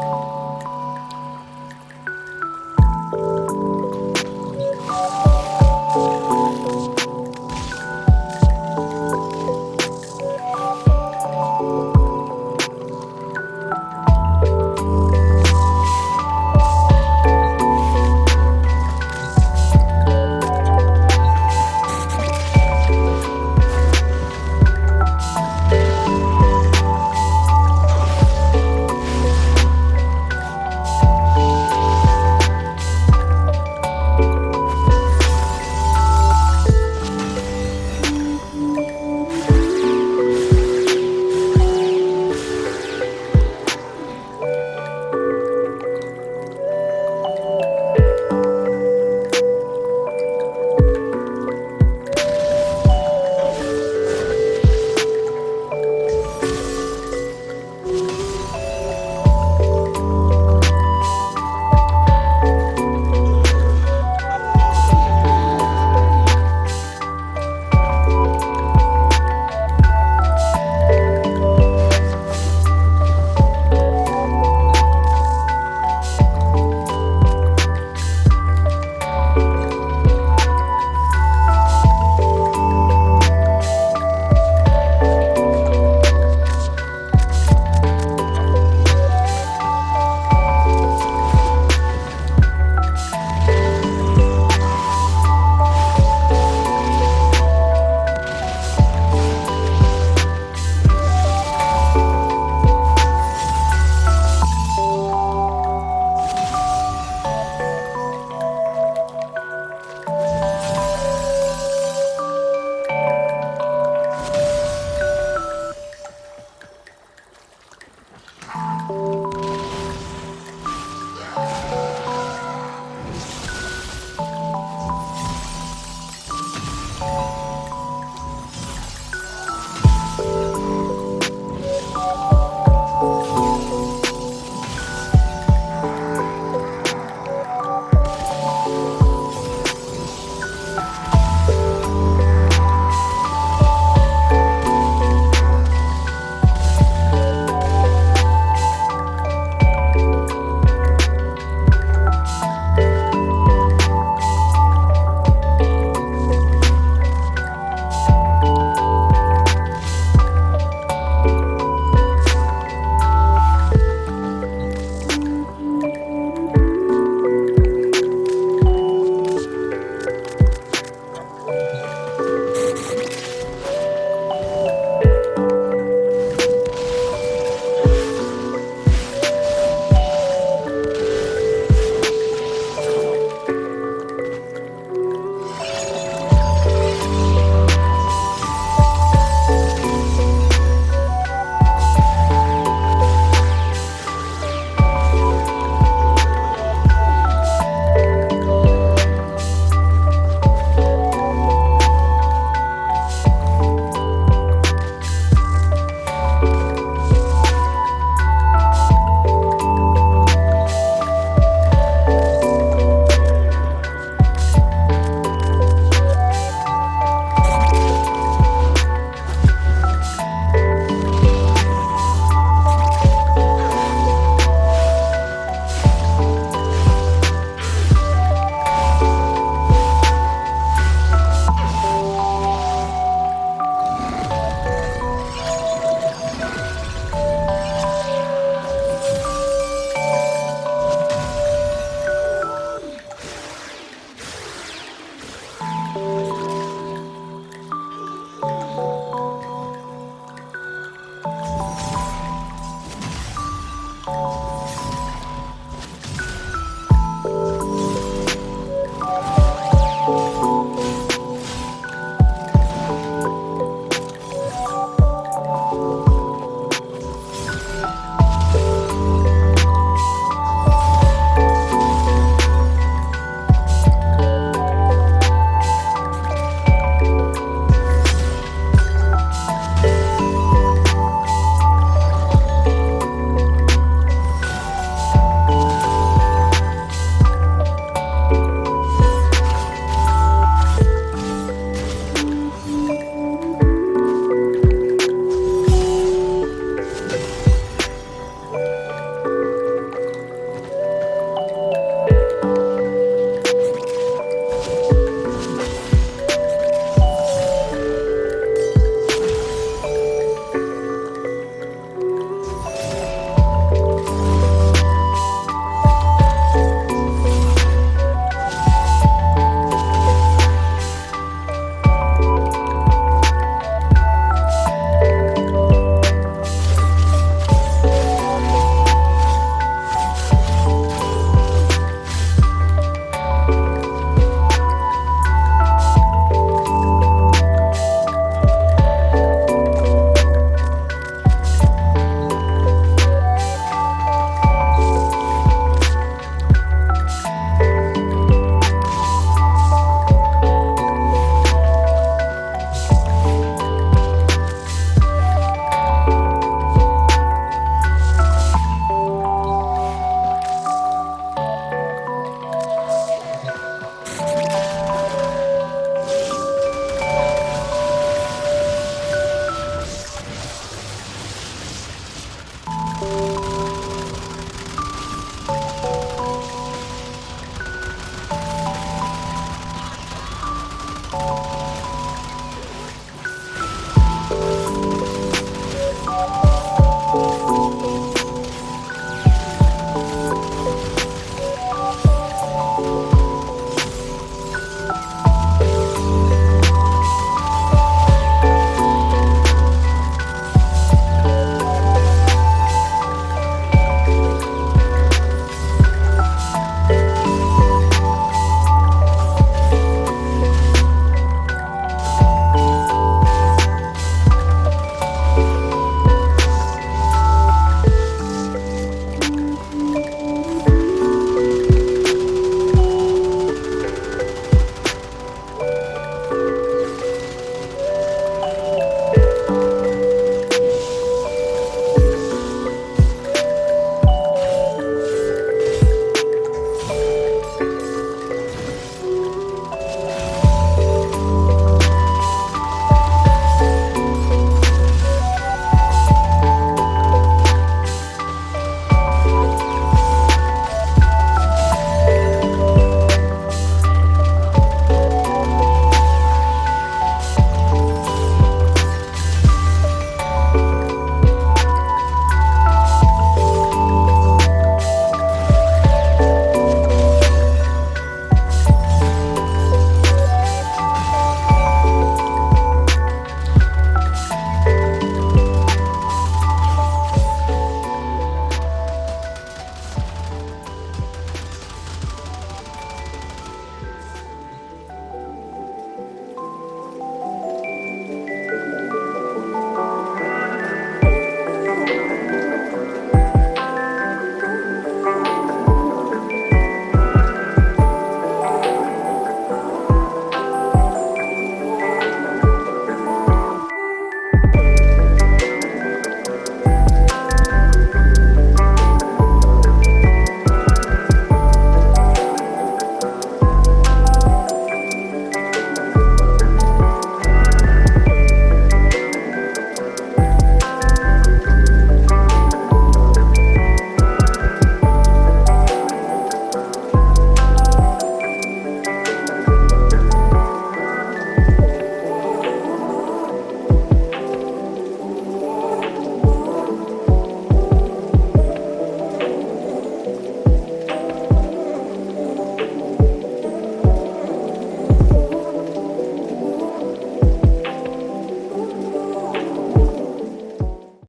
you.